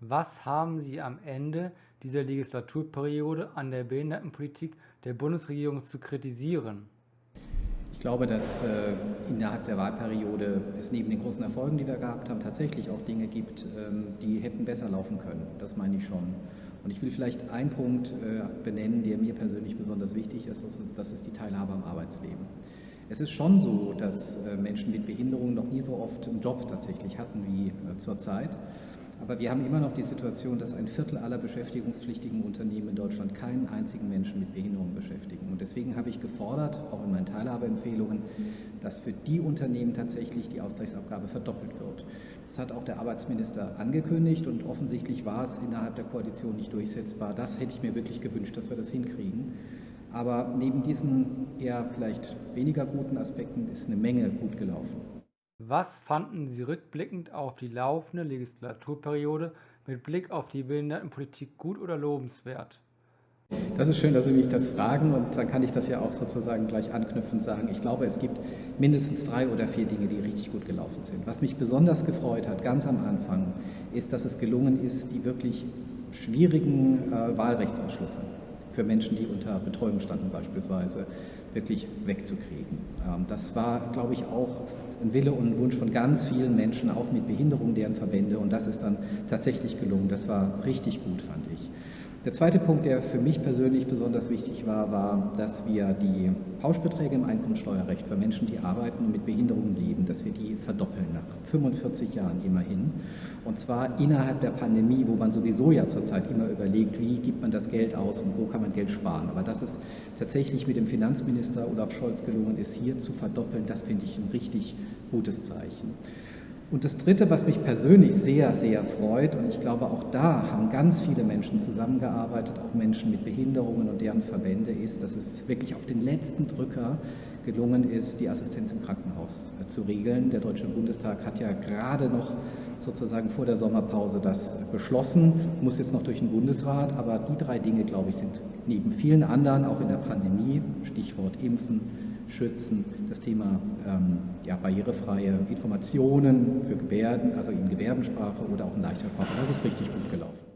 Was haben Sie am Ende dieser Legislaturperiode an der Behindertenpolitik der Bundesregierung zu kritisieren? Ich glaube, dass äh, innerhalb der Wahlperiode es neben den großen Erfolgen, die wir gehabt haben, tatsächlich auch Dinge gibt, ähm, die hätten besser laufen können. Das meine ich schon. Und ich will vielleicht einen Punkt äh, benennen, der mir persönlich besonders wichtig ist, das ist die Teilhabe am Arbeitsleben. Es ist schon so, dass äh, Menschen mit Behinderung noch nie so oft einen Job tatsächlich hatten wie äh, zurzeit. Aber wir haben immer noch die Situation, dass ein Viertel aller beschäftigungspflichtigen Unternehmen in Deutschland keinen einzigen Menschen mit Behinderung beschäftigen. Und deswegen habe ich gefordert, auch in meinen Teilhabeempfehlungen, dass für die Unternehmen tatsächlich die Ausgleichsabgabe verdoppelt wird. Das hat auch der Arbeitsminister angekündigt und offensichtlich war es innerhalb der Koalition nicht durchsetzbar. Das hätte ich mir wirklich gewünscht, dass wir das hinkriegen. Aber neben diesen eher vielleicht weniger guten Aspekten ist eine Menge gut gelaufen. Was fanden Sie rückblickend auf die laufende Legislaturperiode mit Blick auf die Behindertenpolitik gut oder lobenswert? Das ist schön, dass Sie mich das fragen und dann kann ich das ja auch sozusagen gleich anknüpfen und sagen. Ich glaube, es gibt mindestens drei oder vier Dinge, die richtig gut gelaufen sind. Was mich besonders gefreut hat, ganz am Anfang, ist, dass es gelungen ist, die wirklich schwierigen äh, Wahlrechtsausschlüsse für Menschen, die unter Betreuung standen beispielsweise, wirklich wegzukriegen. Ähm, das war, glaube ich, auch ein Wille und ein Wunsch von ganz vielen Menschen, auch mit Behinderung, deren Verbände. Und das ist dann tatsächlich gelungen. Das war richtig gut, fand ich. Der zweite Punkt, der für mich persönlich besonders wichtig war, war, dass wir die Pauschbeträge im Einkommensteuerrecht für Menschen, die arbeiten und mit Behinderungen leben, dass wir die verdoppeln nach 45 Jahren immerhin. Und zwar innerhalb der Pandemie, wo man sowieso ja zurzeit immer überlegt, wie gibt man das Geld aus und wo kann man Geld sparen. Aber dass es tatsächlich mit dem Finanzminister Olaf Scholz gelungen ist, hier zu verdoppeln, das finde ich ein richtig gutes Zeichen. Und das Dritte, was mich persönlich sehr, sehr freut, und ich glaube, auch da haben ganz viele Menschen zusammengearbeitet, auch Menschen mit Behinderungen und deren Verbände, ist, dass es wirklich auf den letzten Drücker gelungen ist, die Assistenz im Krankenhaus äh, zu regeln. Der Deutsche Bundestag hat ja gerade noch sozusagen vor der Sommerpause das beschlossen, muss jetzt noch durch den Bundesrat, aber die drei Dinge, glaube ich, sind neben vielen anderen, auch in der Pandemie, Stichwort Impfen, schützen, das Thema ähm, ja, barrierefreie Informationen für Gebärden, also in Gebärdensprache oder auch in leichter Sprache. Das ist richtig gut gelaufen.